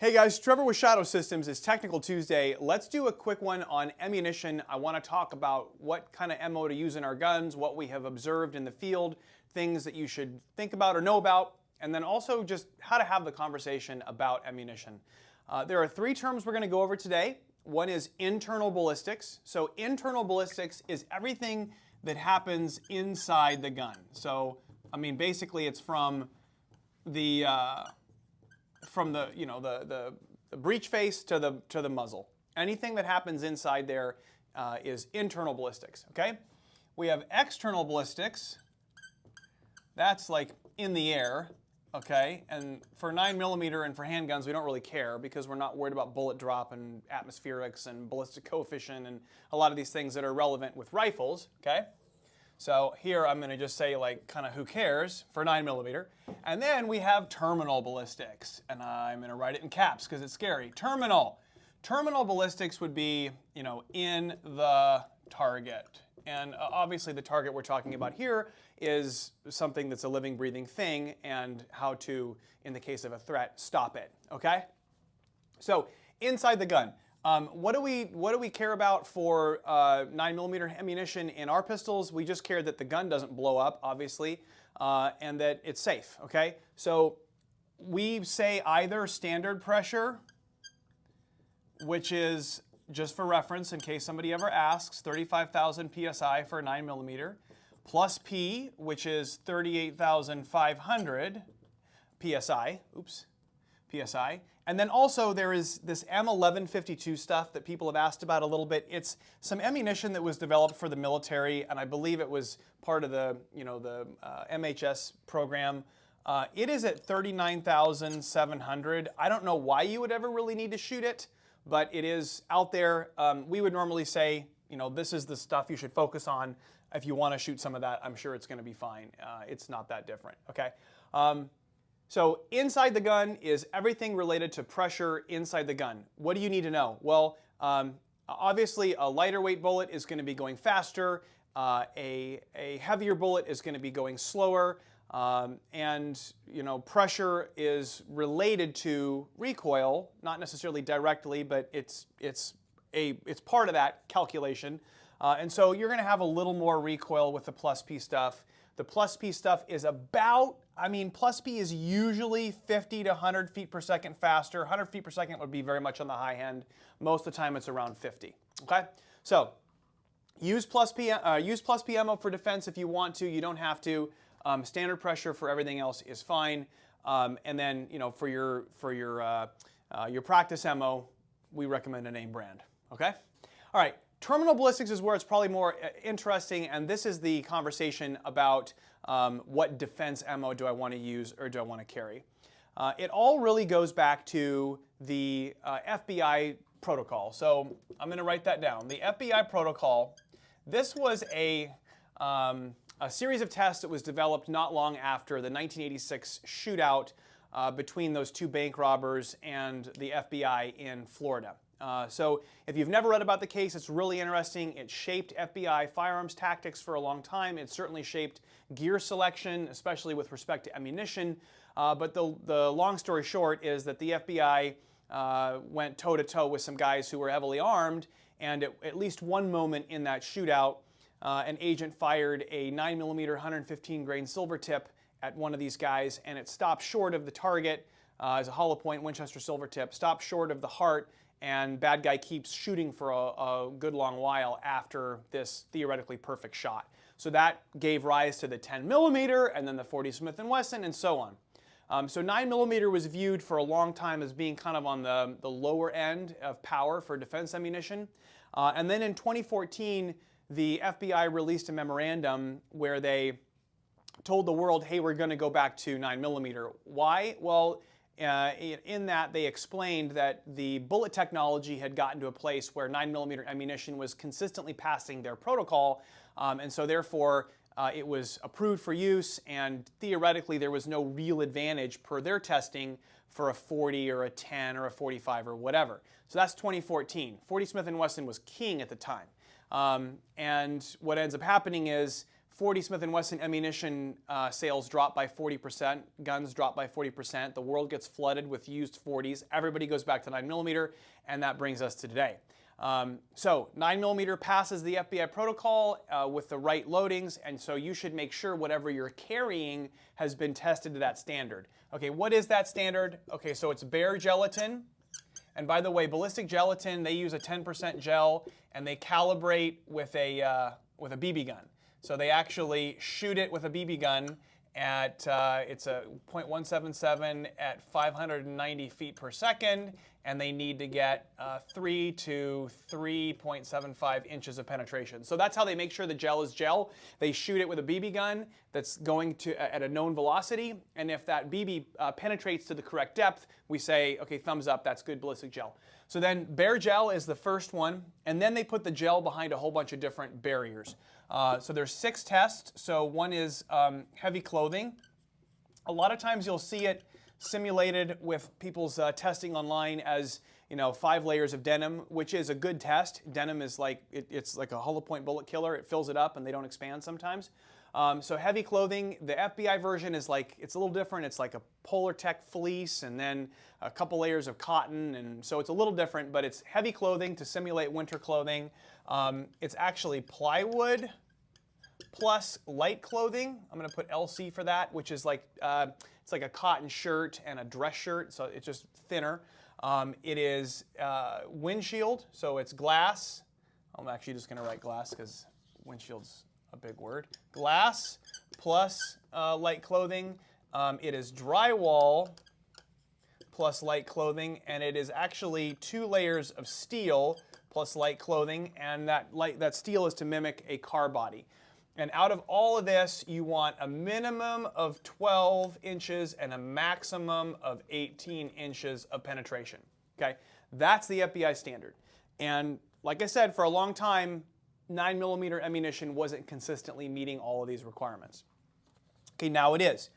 Hey guys, Trevor with Shadow Systems. It's Technical Tuesday. Let's do a quick one on ammunition. I want to talk about what kind of ammo to use in our guns, what we have observed in the field, things that you should think about or know about, and then also just how to have the conversation about ammunition. Uh, there are three terms we're going to go over today. One is internal ballistics. So internal ballistics is everything that happens inside the gun. So, I mean, basically it's from the... Uh, from the, you know, the, the, the, breech face to the, to the muzzle. Anything that happens inside there uh, is internal ballistics, okay? We have external ballistics. That's like in the air, okay? And for 9 millimeter and for handguns, we don't really care because we're not worried about bullet drop and atmospherics and ballistic coefficient and a lot of these things that are relevant with rifles, okay? So here I'm going to just say like kind of who cares for 9 millimeter. And then we have terminal ballistics. And I'm going to write it in caps because it's scary. Terminal. Terminal ballistics would be, you know, in the target. And uh, obviously the target we're talking about here is something that's a living, breathing thing and how to, in the case of a threat, stop it, okay? So inside the gun. Um, what do we what do we care about for uh, 9 millimeter ammunition in our pistols? We just care that the gun doesn't blow up, obviously, uh, and that it's safe. Okay, so we say either standard pressure, which is just for reference in case somebody ever asks, 35,000 psi for 9 millimeter, plus P, which is 38,500 psi. Oops, psi. And then also there is this M1152 stuff that people have asked about a little bit. It's some ammunition that was developed for the military, and I believe it was part of the, you know, the uh, MHS program. Uh, it is at 39,700. I don't know why you would ever really need to shoot it, but it is out there. Um, we would normally say, you know, this is the stuff you should focus on. If you want to shoot some of that, I'm sure it's going to be fine. Uh, it's not that different, okay? Um, so inside the gun is everything related to pressure inside the gun. What do you need to know? Well, um, obviously a lighter weight bullet is going to be going faster. Uh, a, a heavier bullet is going to be going slower. Um, and you know pressure is related to recoil, not necessarily directly, but it's it's a it's part of that calculation. Uh, and so you're going to have a little more recoil with the plus P stuff. The plus P stuff is about I mean, plus P is usually 50 to 100 feet per second faster. 100 feet per second would be very much on the high end. Most of the time it's around 50, okay? So use plus P, uh, use plus P ammo for defense if you want to. You don't have to. Um, standard pressure for everything else is fine. Um, and then, you know, for your, for your, uh, uh, your practice ammo, we recommend a name brand, okay? All right, terminal ballistics is where it's probably more uh, interesting, and this is the conversation about um, what defense ammo do I want to use or do I want to carry. Uh, it all really goes back to the uh, FBI protocol. So I'm going to write that down. The FBI protocol, this was a, um, a series of tests that was developed not long after the 1986 shootout uh, between those two bank robbers and the FBI in Florida. Uh, so if you've never read about the case, it's really interesting. It shaped FBI firearms tactics for a long time. It certainly shaped gear selection, especially with respect to ammunition. Uh, but the, the long story short is that the FBI uh, went toe-to-toe -to -toe with some guys who were heavily armed, and at, at least one moment in that shootout, uh, an agent fired a 9mm 115 grain silver tip at one of these guys, and it stopped short of the target uh, as a hollow point Winchester silver tip, stopped short of the heart, and bad guy keeps shooting for a, a, good long while after this theoretically perfect shot. So that gave rise to the 10 millimeter and then the 40 Smith & Wesson and so on. Um, so 9 millimeter was viewed for a long time as being kind of on the, the lower end of power for defense ammunition. Uh, and then in 2014, the FBI released a memorandum where they told the world, hey, we're going to go back to 9 millimeter. Why? Well, uh, in that they explained that the bullet technology had gotten to a place where 9mm ammunition was consistently passing their protocol, um, and so therefore uh, it was approved for use, and theoretically there was no real advantage per their testing for a 40 or a 10 or a 45 or whatever. So that's 2014. 40 Smith & Wesson was king at the time. Um, and what ends up happening is 40 Smith & Wesson ammunition uh, sales drop by 40%, guns drop by 40%, the world gets flooded with used 40s, everybody goes back to 9mm, and that brings us to today. Um, so 9mm passes the FBI protocol uh, with the right loadings, and so you should make sure whatever you're carrying has been tested to that standard. Okay, what is that standard? Okay, so it's bare gelatin. And by the way, ballistic gelatin, they use a 10% gel, and they calibrate with a, uh, with a BB gun. So they actually shoot it with a BB gun at, uh, it's a .177 at 590 feet per second, and they need to get uh, 3 to 3.75 inches of penetration. So that's how they make sure the gel is gel. They shoot it with a BB gun that's going to at a known velocity, and if that BB uh, penetrates to the correct depth, we say, okay, thumbs up, that's good ballistic gel. So then bare gel is the first one, and then they put the gel behind a whole bunch of different barriers. Uh, so there's six tests. So one is um, heavy clothing. A lot of times you'll see it simulated with people's uh, testing online as you know five layers of denim, which is a good test. Denim is like it, it's like a hollow point bullet killer. It fills it up and they don't expand sometimes. Um, so heavy clothing, the FBI version is like, it's a little different. It's like a Polartec fleece and then a couple layers of cotton. And so it's a little different, but it's heavy clothing to simulate winter clothing. Um, it's actually plywood plus light clothing. I'm going to put LC for that, which is like, uh, it's like a cotton shirt and a dress shirt, so it's just thinner. Um, it is uh, windshield, so it's glass. I'm actually just going to write glass because windshield's a big word. Glass plus uh, light clothing. Um, it is drywall plus light clothing, and it is actually two layers of steel plus light clothing, and that, light, that steel is to mimic a car body. And out of all of this, you want a minimum of 12 inches and a maximum of 18 inches of penetration. Okay, that's the FBI standard. And like I said, for a long time, 9 millimeter ammunition wasn't consistently meeting all of these requirements. Okay, now it is,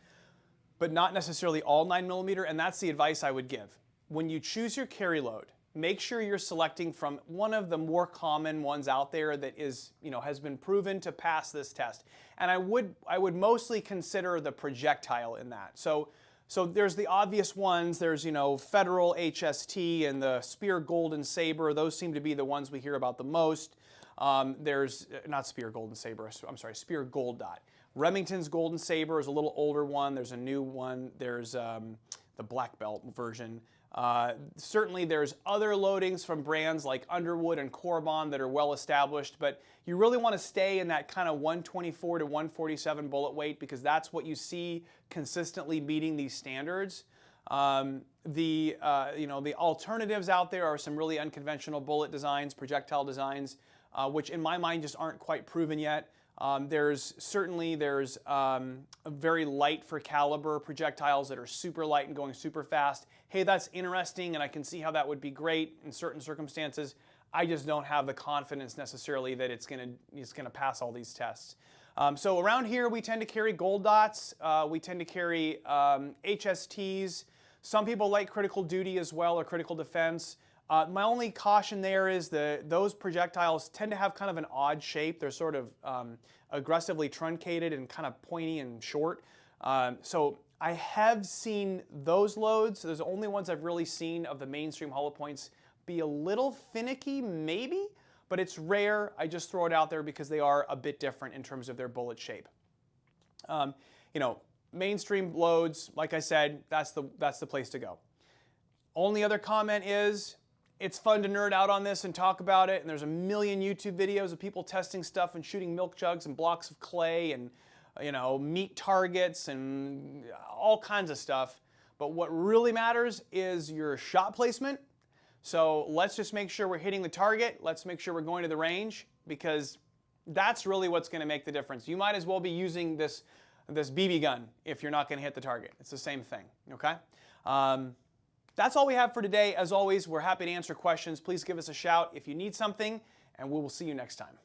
but not necessarily all 9 millimeter, and that's the advice I would give. When you choose your carry load, make sure you're selecting from one of the more common ones out there that is, you know, has been proven to pass this test. And I would, I would mostly consider the projectile in that. So, so there's the obvious ones. There's, you know, Federal HST and the Speer Golden Saber. Those seem to be the ones we hear about the most. Um, there's, not Speer Golden Saber, I'm sorry, Speer Gold Dot. Remington's Golden Saber is a little older one. There's a new one. There's um, the black belt version. Uh, certainly there's other loadings from brands like Underwood and Corbon that are well established, but you really want to stay in that kind of 124 to 147 bullet weight because that's what you see consistently meeting these standards. Um, the, uh, you know, the alternatives out there are some really unconventional bullet designs, projectile designs, uh, which in my mind just aren't quite proven yet. Um, there's certainly there's um, very light for caliber projectiles that are super light and going super fast. Hey, that's interesting, and I can see how that would be great in certain circumstances. I just don't have the confidence necessarily that it's going to it's going to pass all these tests. Um, so around here, we tend to carry gold dots. Uh, we tend to carry HSTs. Um, Some people like critical duty as well or critical defense. Uh, my only caution there is that those projectiles tend to have kind of an odd shape. They're sort of um, aggressively truncated and kind of pointy and short. Um, so I have seen those loads. Those are the only ones I've really seen of the mainstream hollow points be a little finicky, maybe, but it's rare. I just throw it out there because they are a bit different in terms of their bullet shape. Um, you know, mainstream loads, like I said, that's the, that's the place to go. Only other comment is it's fun to nerd out on this and talk about it, and there's a million YouTube videos of people testing stuff and shooting milk jugs and blocks of clay and you know, meat targets and all kinds of stuff. But what really matters is your shot placement. So let's just make sure we're hitting the target. Let's make sure we're going to the range because that's really what's going to make the difference. You might as well be using this, this BB gun if you're not going to hit the target. It's the same thing, okay? Um, that's all we have for today. As always, we're happy to answer questions. Please give us a shout if you need something, and we will see you next time.